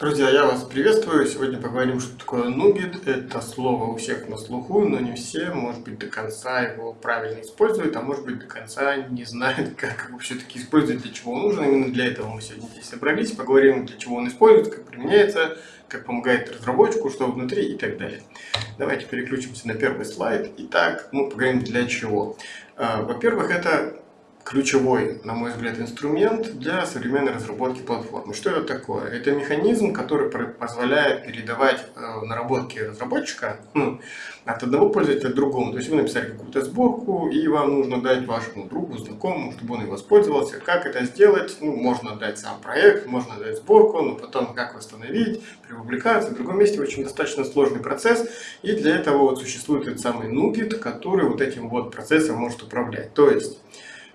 Друзья, я вас приветствую. Сегодня поговорим, что такое нугет. Это слово у всех на слуху, но не все, может быть, до конца его правильно используют, а может быть, до конца не знают, как его все-таки использовать, для чего он нужен. Именно для этого мы сегодня здесь собрались. Поговорим, для чего он используется, как применяется, как помогает разработчику, что внутри и так далее. Давайте переключимся на первый слайд. Итак, мы поговорим, для чего. А, во-первых, это ключевой, на мой взгляд, инструмент для современной разработки платформы. Что это такое? Это механизм, который позволяет передавать э, наработки разработчика ну, от одного пользователя к другому. То есть вы написали какую-то сборку, и вам нужно дать вашему другу, знакомому, чтобы он и воспользовался. Как это сделать? Ну, можно дать сам проект, можно дать сборку, но потом как восстановить, при публикации, в другом месте очень достаточно сложный процесс. И для этого вот существует этот самый NuGet, который вот этим вот процессом может управлять. То есть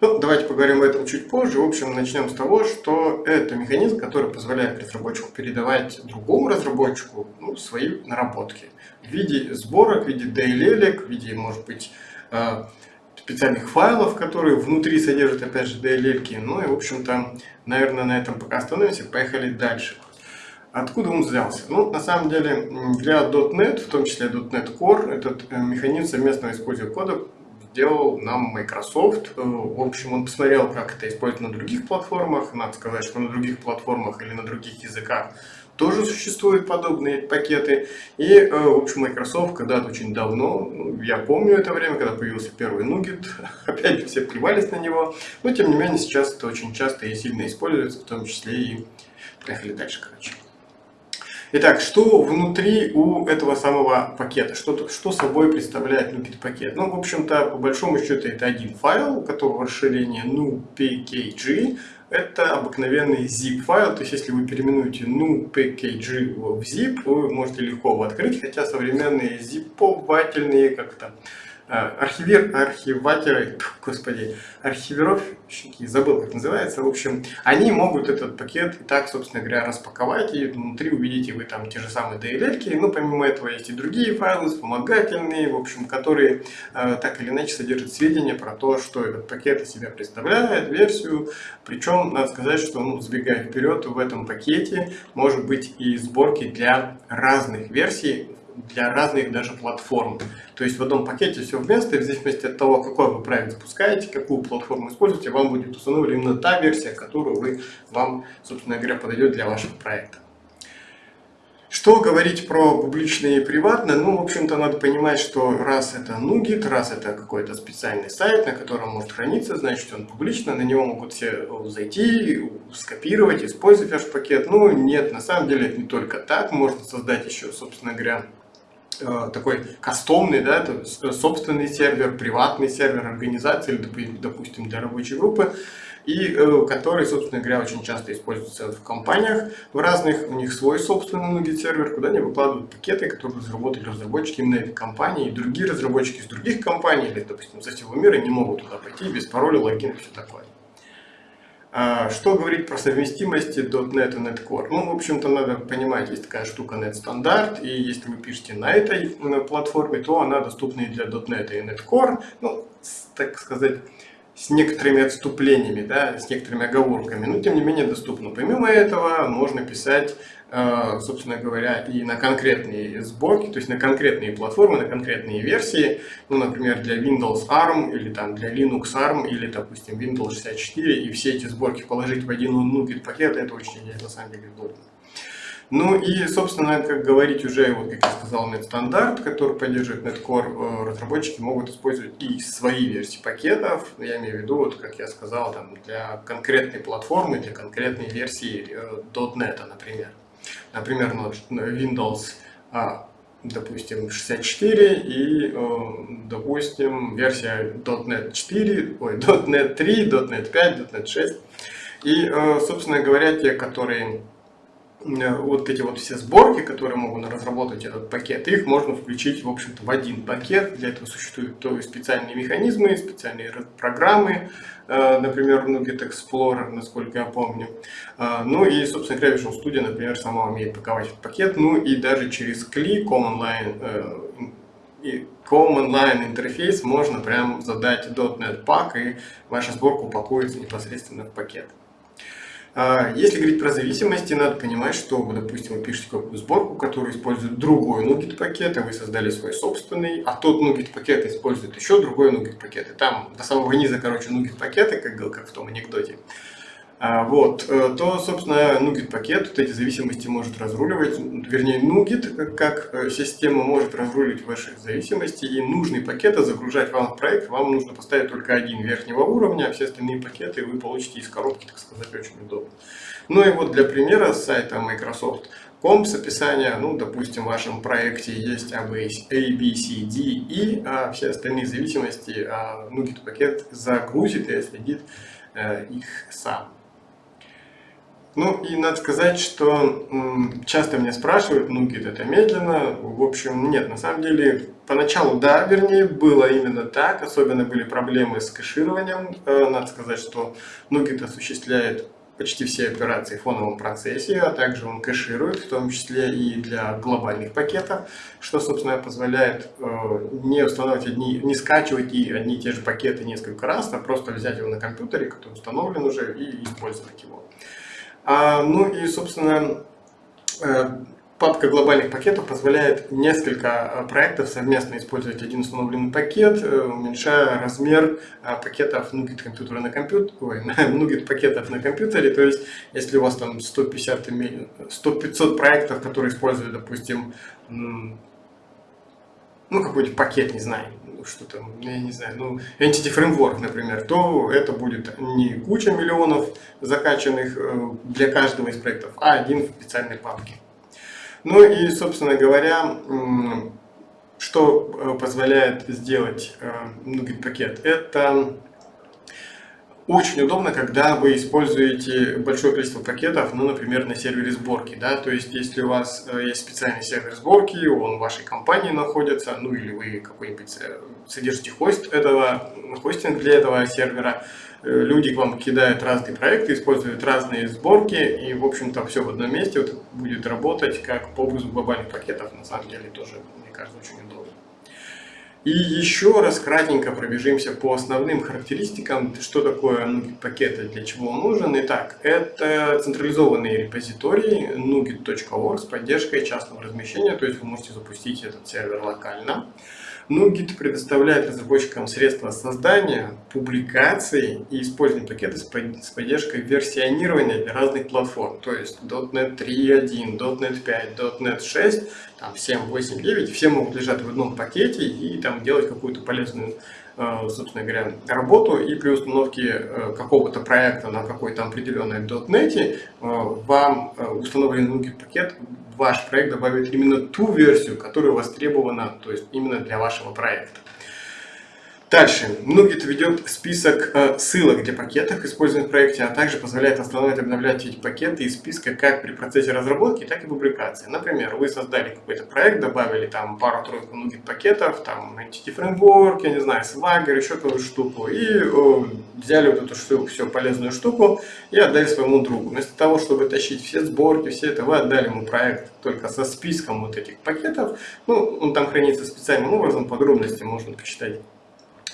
ну, давайте поговорим об этом чуть позже. В общем, начнем с того, что это механизм, который позволяет разработчику передавать другому разработчику ну, свои наработки в виде сборок, в виде DLL, в виде, может быть, э, специальных файлов, которые внутри содержат, опять же, DLL. Ну и, в общем-то, наверное, на этом пока остановимся. Поехали дальше. Откуда он взялся? Ну, на самом деле, для .NET, в том числе .NET Core, этот э, механизм совместного использования кода сделал нам Microsoft. Э, в общем, он посмотрел, как это используют на других платформах. Надо сказать, что на других платформах или на других языках тоже существуют подобные пакеты. И, э, в общем, Microsoft когда-то очень давно, ну, я помню это время, когда появился первый Nugget, опять все плевались на него, но тем не менее сейчас это очень часто и сильно используется, в том числе и... Поехали дальше, короче. Итак, что внутри у этого самого пакета? Что, что собой представляет NuPet пакет? Ну, в общем-то, по большому счету, это один файл, у которого расширение nupkg. Это обыкновенный zip файл, то есть если вы переименуете nupkg в zip, вы можете легко его открыть, хотя современные zip-вательные как-то архивер, архиваторы, господи, архивировщики, забыл как называется, в общем, они могут этот пакет и так, собственно говоря, распаковать, и внутри увидите вы там те же самые DLL, но помимо этого есть и другие файлы вспомогательные, в общем, которые э, так или иначе содержат сведения про то, что этот пакет из себя представляет, версию, причем, надо сказать, что, ну, сбегая вперед, в этом пакете может быть и сборки для разных версий, для разных даже платформ. То есть в одном пакете все вместе, в зависимости от того, какой вы проект запускаете, какую платформу используете, вам будет установлена именно та версия, которую вы, вам, собственно говоря, подойдет для вашего проекта. Что говорить про публичное и приватное? Ну, в общем-то, надо понимать, что раз это NuGet, раз это какой-то специальный сайт, на котором может храниться, значит, он публично, на него могут все зайти, скопировать, использовать ваш пакет. Ну, нет, на самом деле это не только так, можно создать еще, собственно говоря, такой кастомный, да, это собственный сервер, приватный сервер организации, или, допустим, для рабочей группы, и э, который, собственно говоря, очень часто используется в компаниях в разных, у них свой собственный многие сервер, куда они выкладывают пакеты, которые разработали разработчики именно этой компании, и другие разработчики из других компаний, или, допустим, со всего мира не могут туда пойти без пароля, логина и все такое. А, что говорить про совместимости .NET и NetCore? Ну, в общем-то, надо понимать, есть такая штука NetStandard, и если вы пишете на этой платформе, то она доступна и для .NET и NetCore, ну, так сказать, с некоторыми отступлениями, да, с некоторыми оговорками, но тем не менее доступно. Помимо этого можно писать, э, собственно говоря, и на конкретные сборки, то есть на конкретные платформы, на конкретные версии, ну, например, для Windows ARM или там для Linux ARM или, допустим, Windows 64, и все эти сборки положить в один NuGet пакет, это очень, на самом деле, удобно. Ну и, собственно, как говорить уже, вот как я сказал, NetStandard, который поддерживает NetCore, э, разработчики могут использовать и свои версии пакетов, я имею в виду, вот как я сказал, там, для конкретной платформы, для конкретной версии э, .NET, например. Например, Windows, а, допустим, 64 и, э, допустим, версия .NET 4, ой, .NET 3, .NET 5, .NET 6. И, собственно говоря, те, которые Э, вот эти вот все сборки, которые могут разработать этот пакет, их можно включить, в общем-то, в один пакет. Для этого существуют то специальные механизмы, специальные программы, э, например, Nugget Explorer, насколько я помню. Э, ну и, собственно говоря, Visual Studio, например, сама умеет паковать этот пакет. Ну и даже через CLI, Command Line, и Line интерфейс можно прям задать .NET Pack, и ваша сборка упакуется непосредственно в пакет. А, если говорить про зависимости, надо понимать, что, допустим, вы пишете какую-то сборку, которая использует другой NuGet пакет, а вы создали свой собственный, а тот NuGet пакет использует еще другой NuGet пакет. И там до самого низа, короче, NuGet пакеты, как, как в том анекдоте. А, вот, э, то, собственно, NuGet пакет вот эти зависимости может разруливать, вернее, NuGet как э, система может разруливать ваши зависимости, и нужные пакеты загружать вам в проект, вам нужно поставить только один верхнего уровня, а все остальные пакеты вы получите из коробки, так сказать, очень удобно. Ну и вот для примера с сайта Microsoft Com с описания, ну, допустим, в вашем проекте есть A, B, C, D, E, а все остальные зависимости а NuGet пакет загрузит и следит э, их сам. Ну и надо сказать, что часто меня спрашивают, ну где это медленно. В общем, нет, на самом деле, поначалу да, вернее, было именно так. Особенно были проблемы с кэшированием. Э, надо сказать, что Nugget осуществляет почти все операции в фоновом процессе, а также он кэширует, в том числе и для глобальных пакетов, что, собственно, позволяет э, не устанавливать одни, не скачивать и одни и те же пакеты несколько раз, а просто взять его на компьютере, который установлен уже, и использовать его. А, ну и, собственно, э, папка глобальных пакетов позволяет несколько э, проектов совместно использовать один установленный пакет, э, уменьшая размер пакетов NuGet компьютера на компьютер, ой, NuGet пакетов на компьютере. То есть, если у вас там 150 100-500 проектов, которые используют, допустим, ну какой-нибудь пакет, не знаю, что там, я не знаю, ну, Entity Framework, например, то это будет не куча миллионов закачанных э, для каждого из проектов, а один в специальной папке. Ну и, собственно говоря, что э, позволяет сделать NuGet э, пакет? Это очень удобно, когда вы используете большое количество пакетов, ну, например, на сервере сборки, да, то есть, если у вас э, есть специальный сервер сборки, он в вашей компании находится, ну, или вы какой-нибудь э, содержите хост этого, хостинг для этого сервера, э, люди к вам кидают разные проекты, используют разные сборки, и, в общем-то, все в одном месте вот, будет работать как по образу глобальных пакетов, на самом деле, тоже, мне кажется, очень удобно. И еще раз кратенько пробежимся по основным характеристикам, что такое NuGet пакет и для чего он нужен. Итак, это централизованный репозиторий nugget.org с поддержкой частного размещения, то есть вы можете запустить этот сервер локально. NuGet предоставляет разработчикам средства создания, публикации и использования пакета с поддержкой версионирования для разных платформ. То есть .NET 3.1, .NET 5, .NET 6, там 7, 8, 9, все могут лежать в одном пакете и там делать какую-то полезную собственно говоря, работу и при установке э, какого-то проекта на какой-то определенной .NET э, вам установленный NuGet пакет ваш проект добавит именно ту версию, которая востребована, то есть именно для вашего проекта. Дальше. Nugget ведет список э, ссылок для пакетов, используемых в проекте, а также позволяет останавливать и обновлять эти пакеты из списка как при процессе разработки, так и публикации. Например, вы создали какой-то проект, добавили там пару-тройку Nugget пакетов, там Entity Framework, я не знаю, Swagger, еще какую-то штуку, и э, взяли вот эту всю, всю полезную штуку и отдали своему другу. Вместо того, чтобы тащить все сборки, все это, вы отдали ему проект только со списком вот этих пакетов. Ну, он там хранится специальным образом, подробности можно почитать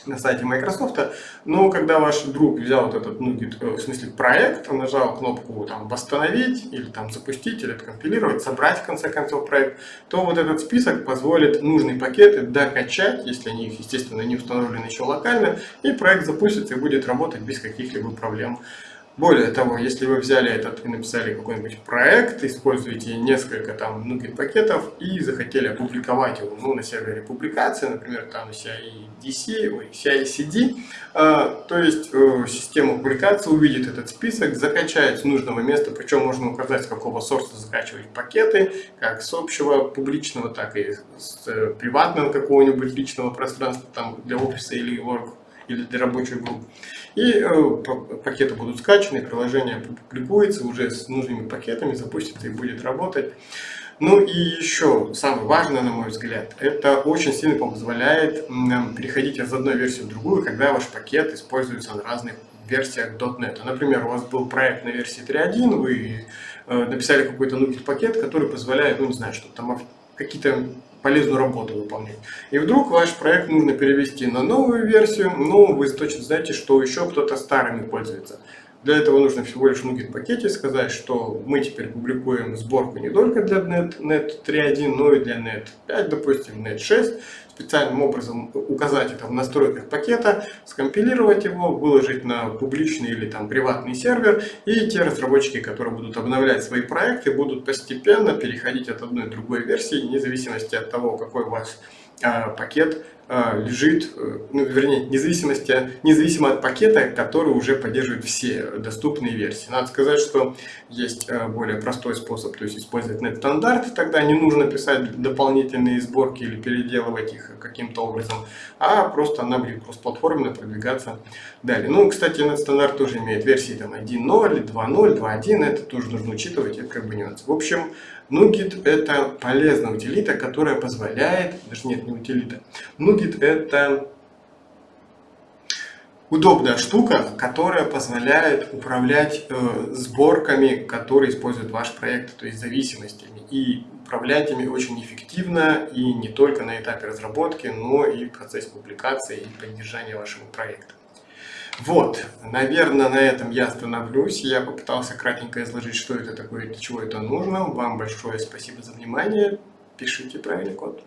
на сайте Microsoft, но когда ваш друг взял вот этот, ну, в смысле проект, нажал кнопку там восстановить, или там запустить, или откомпилировать, собрать в конце концов проект, то вот этот список позволит нужные пакеты докачать, если они, естественно, не установлены еще локально, и проект запустится и будет работать без каких-либо проблем. Более того, если вы взяли этот и написали какой-нибудь проект, используете несколько там NuGet пакетов и захотели опубликовать его ну, на сервере публикации, например, там CI-DC, ой, CI-CD, э, то есть э, система публикации увидит этот список, закачает с нужного места, причем можно указать, с какого сорта закачивать пакеты, как с общего публичного, так и с э, приватного какого-нибудь личного пространства там для офиса или work или для рабочих групп. И э, пакеты будут скачаны, приложение публикуется уже с нужными пакетами, запустится и будет работать. Ну и еще самое важное, на мой взгляд, это очень сильно позволяет переходить из одной версии в другую, когда ваш пакет используется на разных версиях .NET. Например, у вас был проект на версии 3.1, вы э, написали какой-то NuGet пакет, который позволяет, ну не знаю, что там какие-то полезную работу выполнять. И вдруг ваш проект нужно перевести на новую версию, но вы точно знаете, что еще кто-то старыми пользуется. Для этого нужно всего лишь в NuGet пакете сказать, что мы теперь публикуем сборку не только для Net, Net 3.1, но и для Net 5, допустим, Net 6. Специальным образом указать это в настройках пакета, скомпилировать его, выложить на публичный или там приватный сервер. И те разработчики, которые будут обновлять свои проекты, будут постепенно переходить от одной к другой версии, вне зависимости от того, какой у вас а, пакет лежит, э, ну, вернее, независимости, независимо от пакета, который уже поддерживает все доступные версии. Надо сказать, что есть э, более простой способ, то есть использовать net стандарт, тогда не нужно писать дополнительные сборки или переделывать их каким-то образом, а просто она будет кроссплатформенно продвигаться далее. Ну, кстати, net стандарт тоже имеет версии там 1.0, 2.0, 2.1, это тоже нужно учитывать, это как бы нюанс. В общем, NuGet это полезная утилита, которая позволяет, даже нет, не утилита, NuGet это удобная штука, которая позволяет управлять э, сборками, которые использует ваш проект, то есть зависимостями. И управлять ими очень эффективно и не только на этапе разработки, но и в процессе публикации и поддержания вашего проекта. Вот, наверное, на этом я остановлюсь. Я попытался кратенько изложить, что это такое, для чего это нужно. Вам большое спасибо за внимание. Пишите правильный код.